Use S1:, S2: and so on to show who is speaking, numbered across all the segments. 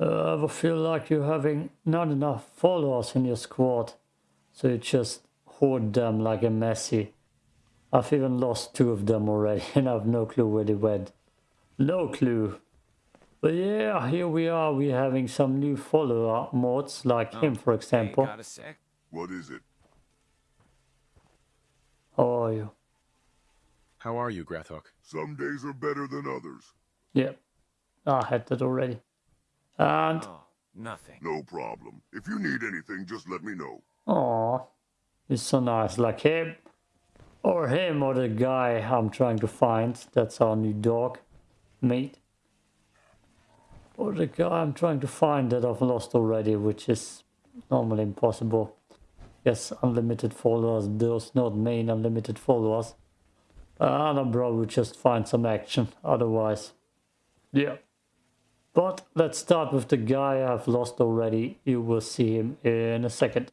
S1: Uh, I ever feel like you're having not enough followers in your squad, so you just hoard them like a messy. I've even lost two of them already, and I've no clue where they went. No clue. But yeah, here we are. We're having some new follower mods, like him, for example.
S2: Hey, got a sec?
S3: What is it?
S1: How are you?
S4: How are you, Grathok?
S3: Some days are better than others.
S1: Yeah, I had that already. And
S2: Oh, nothing.
S3: No problem. If you need anything, just let me know.
S1: Aw, he's so nice. Like him, or him, or the guy I'm trying to find. That's our new dog, mate. Or the guy I'm trying to find that I've lost already, which is normally impossible. Yes, unlimited followers, those not main unlimited followers. And I'll probably just find some action otherwise. Yeah. But let's start with the guy I've lost already. You will see him in a second.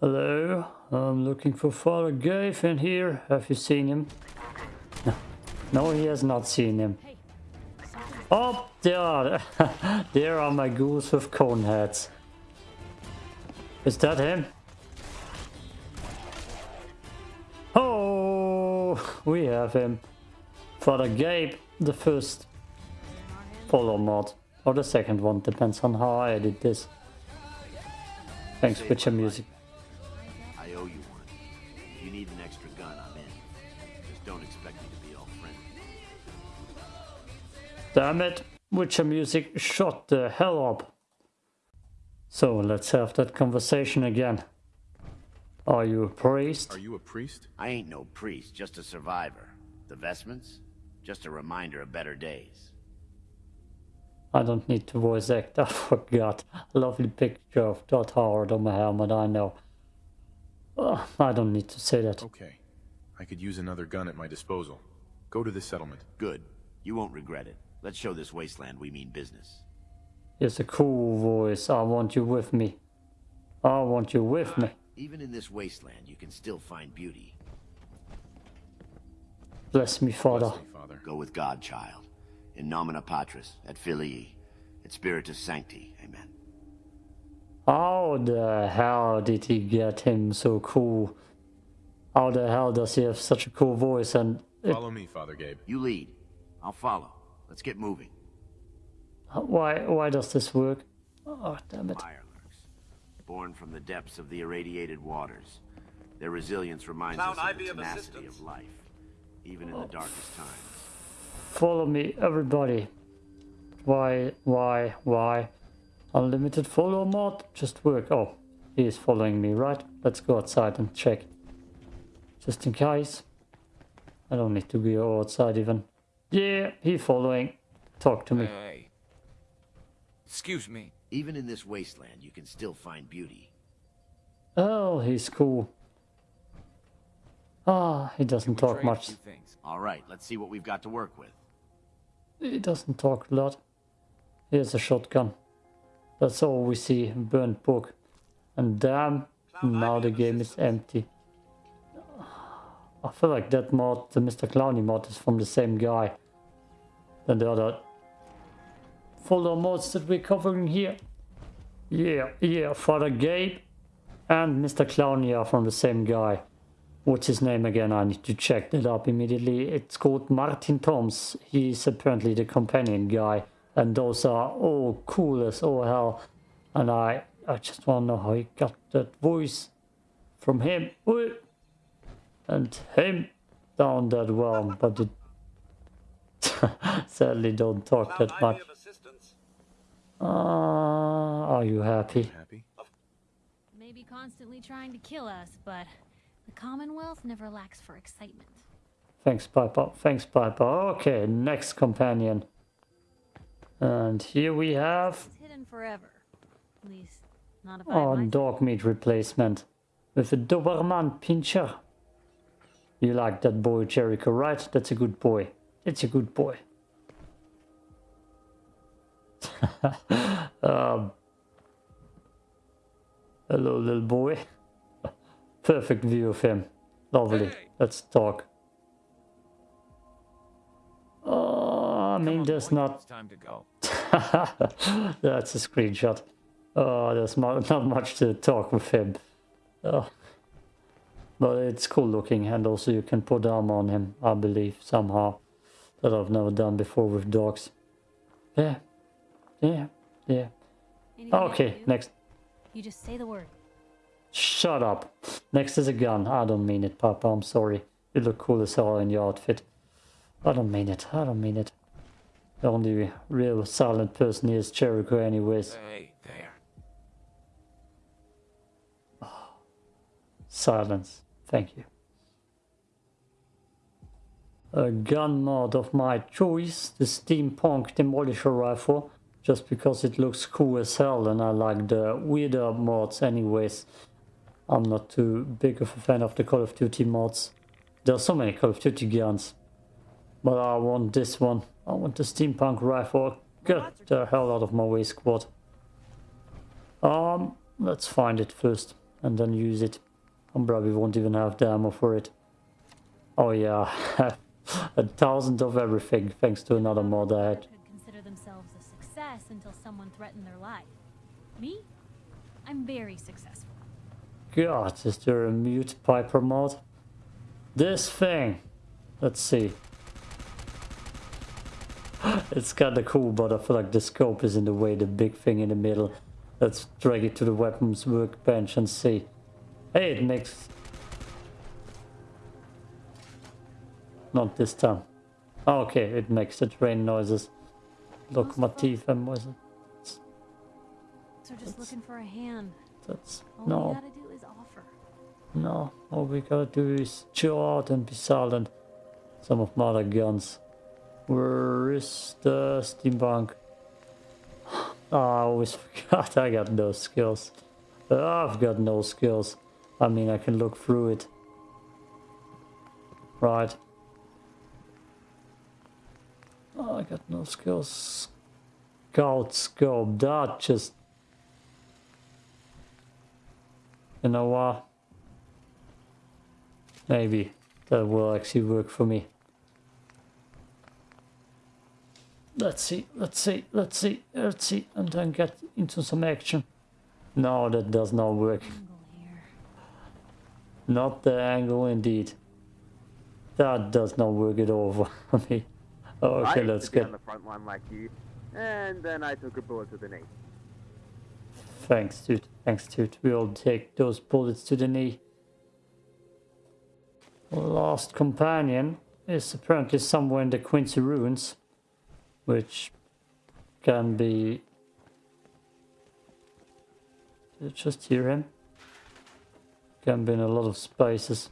S1: Hello, I'm looking for Father Gabe in here. Have you seen him? No, no he has not seen him. Oh, there, there are my ghouls with cone heads. Is that him? Oh, we have him. Father Gabe, the first follow mod. Or the second one, depends on how I edit this. Thanks, Witcher Music.
S5: I owe you one. If you need an extra gun, I'm in. Just don't expect me to be all friendly.
S1: Damn it, Witcher Music shut the hell up. So let's have that conversation again. Are you a priest?
S4: Are you a priest?
S5: I ain't no priest, just a survivor. The vestments? Just a reminder of better days.
S1: I don't need to voice act, I forgot. Lovely picture of Todd Howard on my helmet, I know. Ugh, I don't need to say that.
S4: Okay. I could use another gun at my disposal. Go to the settlement.
S5: Good. You won't regret it. Let's show this wasteland we mean business.
S1: It's a cool voice, I want you with me. I want you with me.
S5: Even in this wasteland, you can still find beauty.
S1: Bless me, Father.
S4: Bless me, Father.
S5: Go with God, child. In nomina patris, et filii, et spiritus sancti. Amen.
S1: How the hell did he get him so cool? How the hell does he have such a cool voice and it,
S4: Follow me, Father Gabe.
S5: You lead. I'll follow. Let's get moving.
S1: why why does this work? Oh damn it.
S5: Mirelurks, born from the depths of the irradiated waters. Their resilience reminds
S6: Clown
S5: us of
S6: Ivy
S5: the tenacity
S6: assistance.
S5: of life, even in the oh. darkest times.
S1: Follow me, everybody. Why, why, why? Unlimited follow mod? Just work. Oh, he is following me, right? Let's go outside and check. Just in case. I don't need to go outside even. Yeah, he following. Talk to me.
S2: Hey. Excuse me.
S5: Even in this wasteland, you can still find beauty.
S1: Oh, he's cool. Ah, he doesn't talk much.
S5: All right, let's see what we've got to work with.
S1: He doesn't talk a lot. Here's a shotgun. That's all we see. Burnt book. And damn, now the game is empty. I feel like that mod, the Mr. Clowny mod, is from the same guy than the other follow mods that we're covering here. Yeah, yeah, Father Gabe and Mr. Clowny are from the same guy. What's his name again? I need to check that up immediately. It's called Martin Toms. He's apparently the companion guy. And those are all cool as all hell. And I, I just want to know how he got that voice from him. And him down that well. But it sadly don't talk that much.
S6: of assistance.
S1: Uh, are you happy?
S4: Happy?
S7: may be constantly trying to kill us, but the Commonwealth never lacks for excitement.
S1: Thanks, Piper. Thanks, Piper. Okay, next companion. And here we have
S7: It's hidden forever. At least, not if have
S1: dog meat replacement with a Doberman Pinscher. You like that boy, Jericho, right? That's a good boy. It's a good boy. um, hello, little boy. Perfect view of him. Lovely. Let's talk. Oh, I mean, there's not
S2: It's time to go.
S1: That's a screenshot. Oh, there's not much to talk with him. Oh. But it's cool looking, and also you can put armor on him, I believe, somehow. That I've never done before with dogs. Yeah. Yeah. Yeah.
S7: Anything
S1: Okay, next.
S7: You just say the word.
S1: Shut up. Next is a gun. I don't mean it, Papa. I'm sorry. You look cool as hell in your outfit. I don't mean it. I don't mean it. The only real silent person here is Jericho anyways.
S2: Hey, there.
S1: Silence. Thank you. A gun mod of my choice, the Steampunk Demolisher Rifle, just because it looks cool as hell and I like the weirder mods anyways. I'm not too big of a fan of the Call of Duty mods. There are so many Call of Duty guns. But I want this one. I want the Steampunk Rifle. Get the hell out of my way, squad. Um, let's find it first and then use it. I probably won't even have the ammo for it. Oh yeah, a thousand of everything thanks to another mod I had.
S7: Could consider themselves a success until someone threatened their life. Me? I'm very successful.
S1: God, is there a mute Piper mod? This thing! Let's see. It's kinda cool, but I feel like the scope is in the way, the big thing in the middle. Let's drag it to the weapons workbench and see. Hey, it makes... Not this time. Oh, okay, it makes the train noises. Look, my teeth and was
S7: So just looking for a hand.
S1: That's...
S7: All
S1: no. No, all we gotta do is chill out and be silent. Some of my other guns. Where is the steampunk? Ah, I always forgot I got no skills. Ah, I've got no skills. I mean, I can look through it. Right. Oh, I got no skills. Scout scope, that just... You know what? Maybe that will actually work for me. Let's see, let's see, let's see, let's see, and then get into some action. No, that does not work. Not the angle indeed. That does not work at all for me. Okay, let's get...
S6: on the front line like you, and then I took a bullet to the knee.
S1: Thanks, dude. Thanks, dude. We'll take those bullets to the knee. Lost companion is apparently somewhere in the Quincy ruins, which can be. Did you just hear him? Can be in a lot of spaces.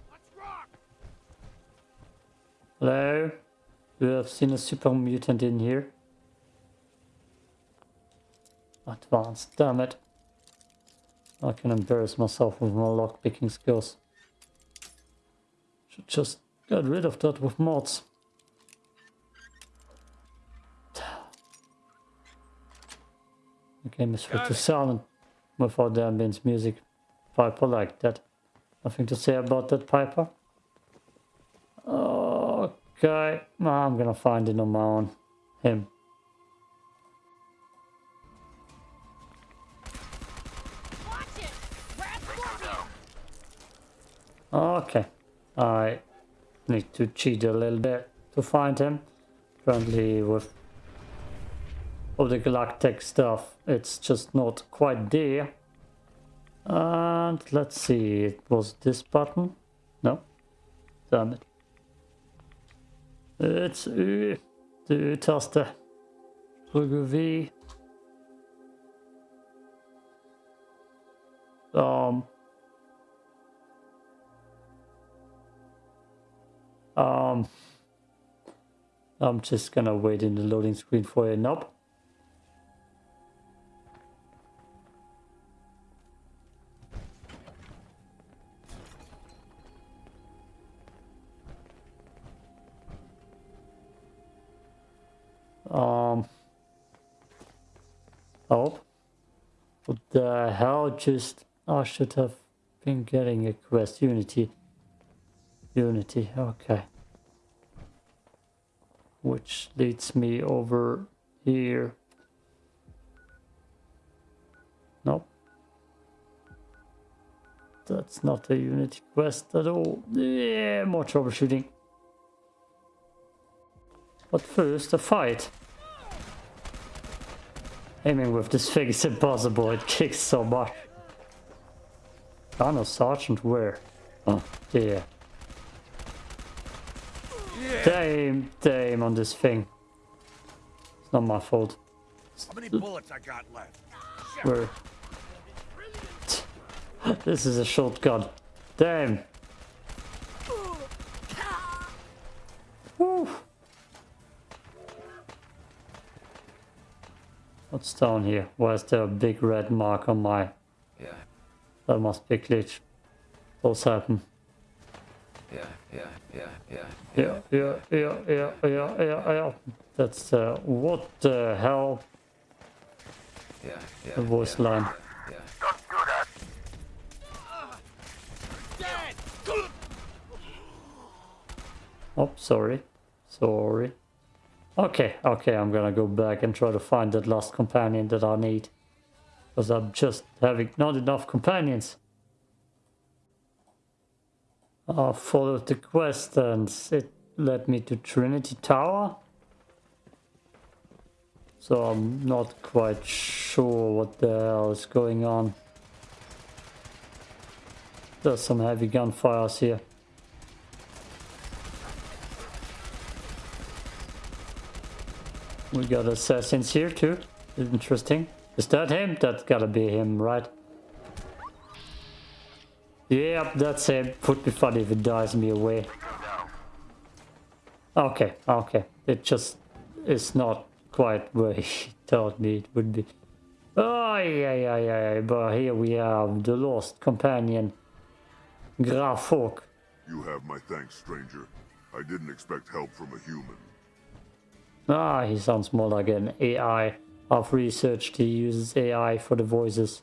S1: Hello? You have seen a super mutant in here? Advanced, damn it. I can embarrass myself with my lockpicking skills. Should just get rid of that with mods. The game is set to silent without the ambience music. Piper like that. Nothing to say about that, Piper? Okay, I'm gonna find it on my own. Him.
S7: Watch it! Radscorpion!
S1: Okay, I need to cheat a little bit to find him. Apparently with all the galactic stuff, it's just not quite there. And let's see, it was this button? No? Damn it. It's U, the U-taste. V. Um, Um, I'm just gonna wait in the loading screen for a knob. Um, oh, what the hell just, I should have been getting a quest Unity. Unity, okay. Which leads me over here. Nope. That's not a Unity quest at all. Yeah, more troubleshooting. But first, a fight. Aiming with this thing is impossible, it kicks so much. Dino Sergeant where? Oh, dear. Damn, damn on this thing. It's not my fault.
S8: How many bullets I got left?
S1: Where? This is a shotgun. Damn. Woo. What's down here? Why is there a big red mark on my...
S2: Yeah,
S1: That must be a glitch. Those happen.
S2: Yeah, yeah, yeah, yeah.
S1: Yeah, yeah, yeah, yeah, yeah, yeah, yeah. That's uh, what the hell?
S2: Yeah, yeah.
S1: The voice
S2: yeah,
S1: line.
S2: Yeah.
S1: Oh, sorry. Sorry. Okay, okay, I'm gonna go back and try to find that last companion that I need. Because I'm just having not enough companions. Oh, I followed the quest and it led me to Trinity Tower. So I'm not quite sure what the hell is going on. There's some heavy gunfires here. We got assassins here too. Interesting. Is that him? That's gotta be him, right? Yep, that's him. Would be funny if it dies me away. Okay, okay. It just is not quite where he told me it would be. Oh, yeah, yeah, yeah. But here we have the lost companion, Grathok.
S3: You have my thanks, stranger. I didn't expect help from a human.
S1: Ah, he sounds more like an AI. I've researched he uses AI for the voices.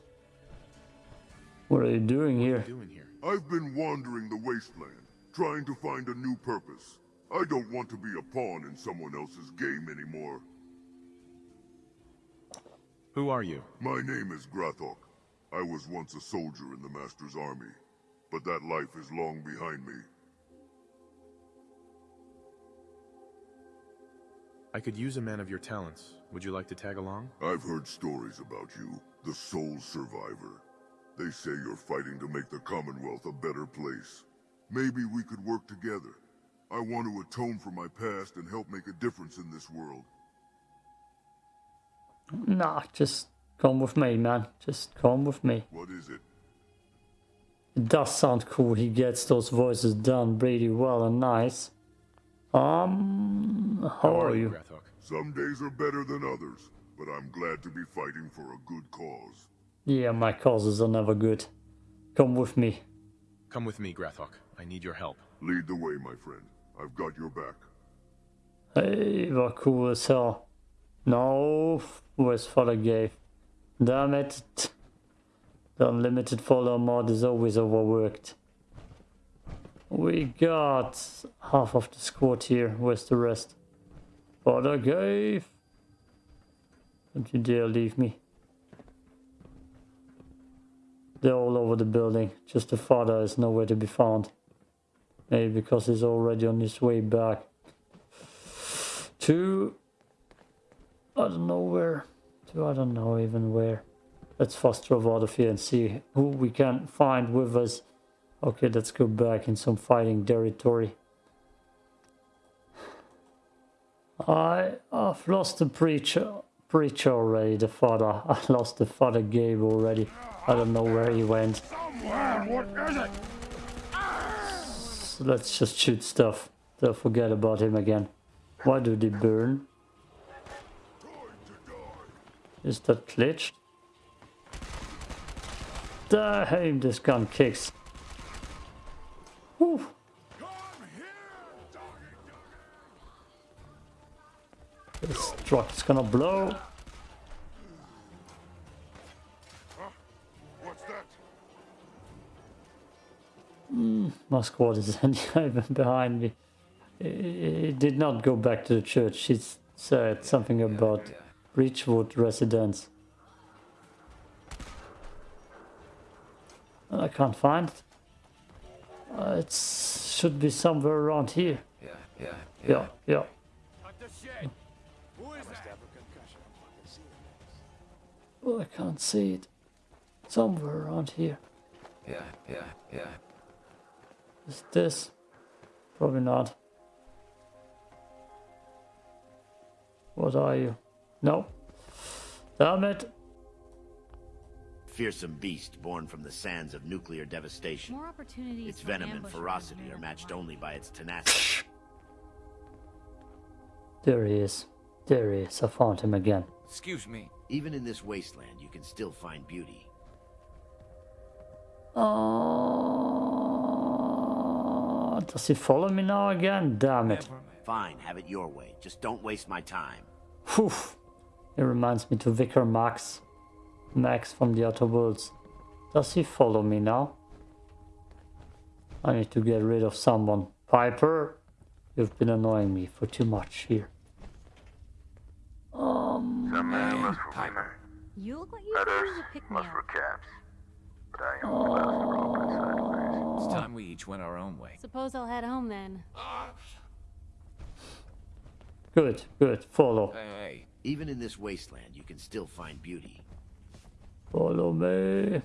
S1: What are you doing here?
S4: Doing here.
S3: I've been wandering the wasteland, trying to find a new purpose. I don't want to be a pawn in someone else's game anymore.
S4: Who are you?
S3: My name is Grathok. I was once a soldier in the Master's army, but that life is long behind me.
S4: I could use a man of your talents. Would you like to tag along?
S3: I've heard stories about you, the sole Survivor. They say you're fighting to make the Commonwealth a better place. Maybe we could work together. I want to atone for my past and help make a difference in this world.
S1: Nah, just come with me, man. Just come with me.
S3: What is it?
S1: It does sound cool. He gets those voices done pretty well and nice. Um, how are you?
S4: Grathok?
S3: Some days are better than others, but I'm glad to be fighting for a good cause.
S1: Yeah, my causes are never good. Come with me.
S4: Come with me, Grathok. I need your help.
S3: Lead the way, my friend. I've got your back.
S1: Hey, vad cool as hell. No, where's Father Gabe? Damn it. The unlimited follower mod is always overworked. We got half of the squad here. Where's the rest? Father Gabe. Don't you dare leave me. They're all over the building. Just the father is nowhere to be found. Maybe because he's already on his way back. To... I don't know where. To I don't know even where. Let's fast travel out of here and see who we can find with us. Okay, let's go back in some fighting territory. I, I've lost the preacher, preacher already, the father. I lost the father Gabe already. I don't know where he went. So let's just shoot stuff. Don't forget about him again. Why do they burn? Is that glitched? Damn, this gun kicks. Whew. This truck is gonna blow. My squad is even behind me. It did not go back to the church. It said something about Breachwood residence. I can't find it. Uh, it should be somewhere around here.
S2: Yeah, yeah,
S1: Yeah, yeah.
S8: At the shed. Who is that?
S1: Oh, I can't see it. Somewhere around here.
S2: yeah, yeah, yeah.
S1: Is this? Probably not. What are you? No. Damn it.
S5: Fearsome beast born from the sands of nuclear devastation.
S7: More opportunities.
S5: Its venom and ferocity are matched
S7: than
S5: only by its tenacity.
S1: There he is. There he is. I found him again.
S2: Excuse me.
S5: Even in this wasteland, you can still find beauty.
S1: Oh, does he follow me now again? Damn it.
S5: Fine, have it your way. Just don't waste my time.
S1: Whew. It reminds me to Vicar Max. Max from the Outer Worlds. Does he follow me now? I need to get rid of someone. Piper, you've been annoying me for too much here. Um,
S9: Some men lust
S2: Piper.
S7: You look like you could
S9: others
S7: use a pick me
S9: lust for
S7: up.
S9: caps. But I am lust for open sideways.
S2: It's time we each went our own way.
S7: Suppose I'll head home then.
S1: good, good. Follow.
S2: Hey, hey.
S5: Even in this wasteland, you can still find beauty.
S1: Follow me.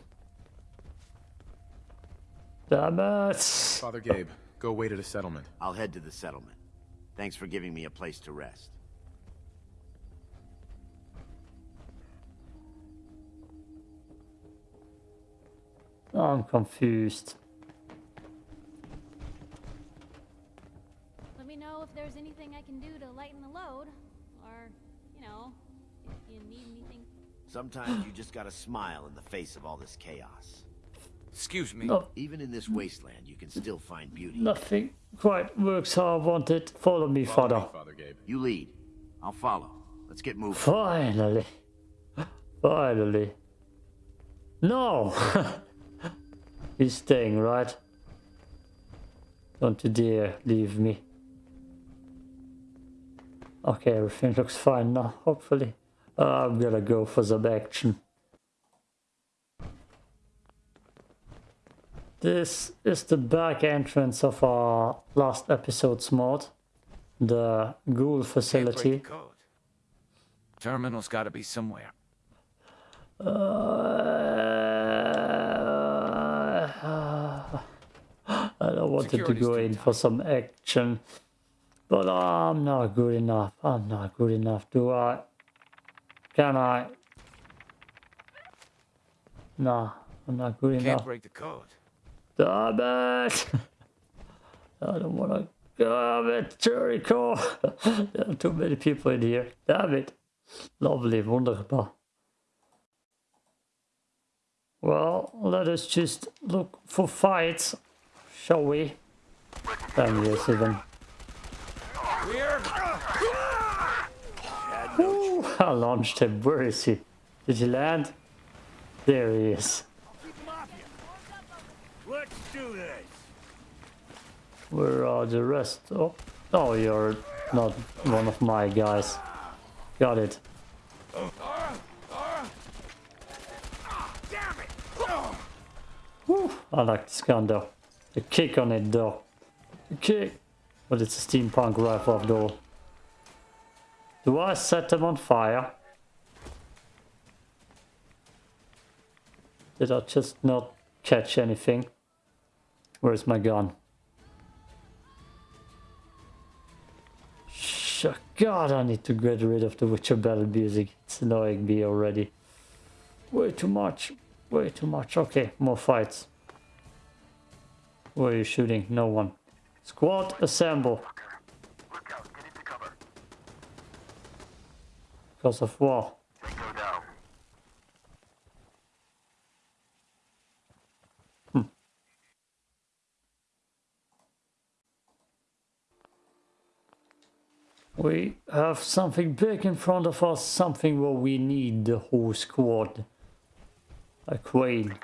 S1: Damn it.
S4: Father Gabe, go wait at a settlement.
S5: I'll head to the settlement. Thanks for giving me a place to rest.
S1: I'm confused.
S7: Let me know if there's anything I can do to lighten the load. Or, you know, if you need anything.
S5: Sometimes you just gotta smile in the face of all this chaos.
S2: Excuse me.
S1: No,
S5: Even in this wasteland, you can still find beauty.
S1: nothing quite works how I wanted. Follow me,
S4: Follow
S1: father.
S4: me, Father Gabe.
S5: You lead. I'll follow. Let's get moving.
S1: Finally. Finally. No! He's staying, right? Don't you dare leave me. Okay, everything looks fine now, hopefully. Uh, I'm gonna go for some action. This is the back entrance of our last episode's mod. The ghoul facility.
S2: Terminal's got to be somewhere.
S1: Uh, I don't wanted to go in for some action, but uh, I'm not good enough. I'm not good enough. Do I? Can I? Nah, I'm not good
S2: Can't
S1: enough.
S2: break the code.
S1: Damn it! I don't want to. Damn it, Jericho! there are too many people in here. Damn it. Lovely, wunderbar. Well, let us just look for fights, shall we? Damn yes, even. Ooh, I launched him. Where is he? Did he land? There he is.
S8: Let's do this.
S1: Where are the rest? Oh, oh, you're not one of my guys. Got it. Whew, I like this gun though. The kick on it though. The kick. But it's a steampunk rifle after all. Do I set them on fire? Did I just not catch anything? Where's my gun? Sh- God, I need to get rid of the Witcher battle music. It's annoying me already. Way too much. Way too much. Okay, more fights. Where are you shooting? No one. Squad, assemble. Because of.
S9: Tango.
S1: We have something big in front of us, something where we need the whole squad. A queen.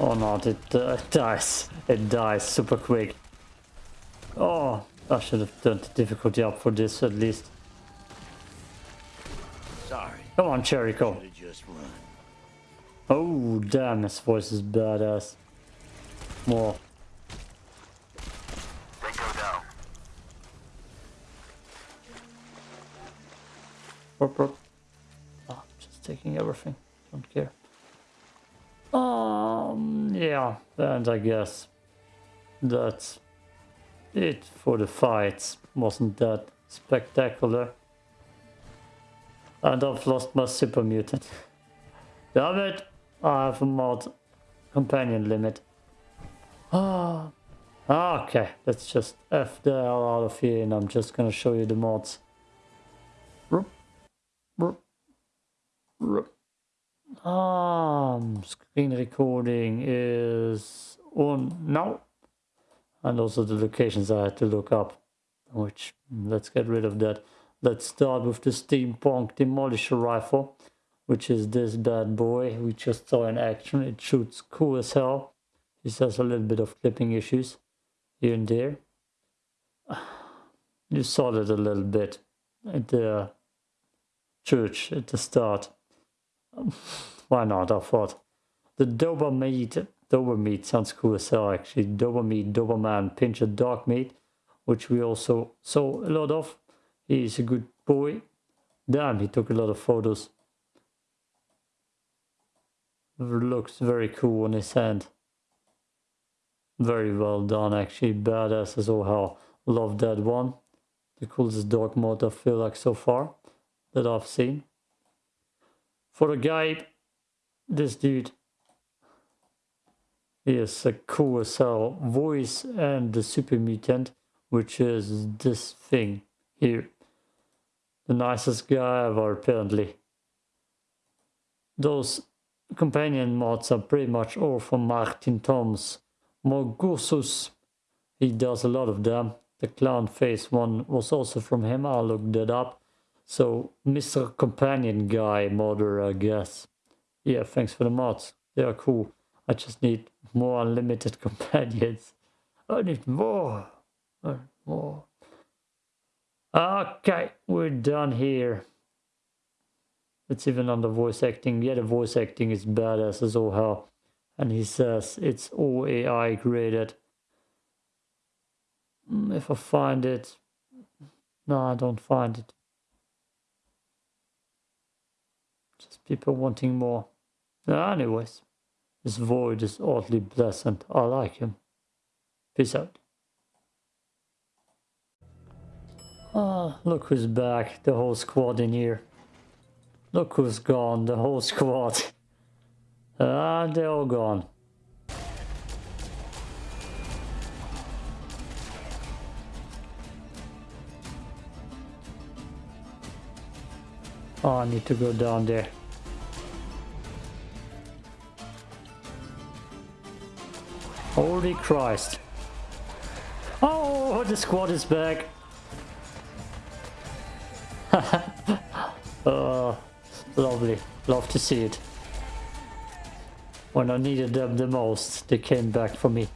S1: Oh no, it, uh, it dies. It dies super quick. Oh, I should have turned the difficulty up for this at least.
S5: Sorry.
S1: Come on, Jericho.
S5: Should've
S8: just run.
S1: Oh, damn, his voice is badass. More.
S9: Then go down.
S1: Rup, rup. Ah, just taking everything. Don't care. Um, yeah, and I guess that's it for the fights. Wasn't that spectacular? And I've lost my super mutant. Damn it! I have a mod companion limit. Ah, okay. Let's just F the hell out of here and I'm just gonna show you the mods. Rup, rup, rup. Um, screen recording is on now. And also the locations I had to look up. Which, let's get rid of that. Let's start with the Steampunk Demolisher Rifle. Which is this bad boy we just saw in action. It shoots cool as hell. It has a little bit of clipping issues here and there. You saw that a little bit at the church at the start. Why not? I thought the Dobermeat. Dobermeat sounds cool as hell actually. Dobermeat, Doberman, Pinscher Dog Meat, which we also saw a lot of. He's a good boy. Damn, he took a lot of photos. Looks very cool on his hand. Very well done actually. Badass as all hell. Love that one. The coolest dog mod I feel like so far that I've seen. For the guy, this dude He is a cool as hell voice and the super mutant, which is this thing here. The nicest guy ever, apparently. Those companion mods are pretty much all from Martin Toms. Morgursus, he does a lot of them. The clown face one was also from him, I looked that up. So, Mr. Companion Guy modder, I guess. Yeah, thanks for the mods. They are cool. I just need more unlimited companions. I need more. Uh, More. Okay, we're done here. It's even on the voice acting. Yeah, the voice acting is badass as all hell. And he says it's all AI graded. Mm, If I find it. No, I don't find it. Just people wanting more. Anyways, this void is oddly pleasant. I like him. Peace out. Ah, look who's back. The whole squad in here. Look who's gone. The whole squad. Ah, they're all gone. Oh, I need to go down there. Holy Christ. Oh, the squad is back. oh, lovely. Love to see it. When I needed them the most, they came back for me.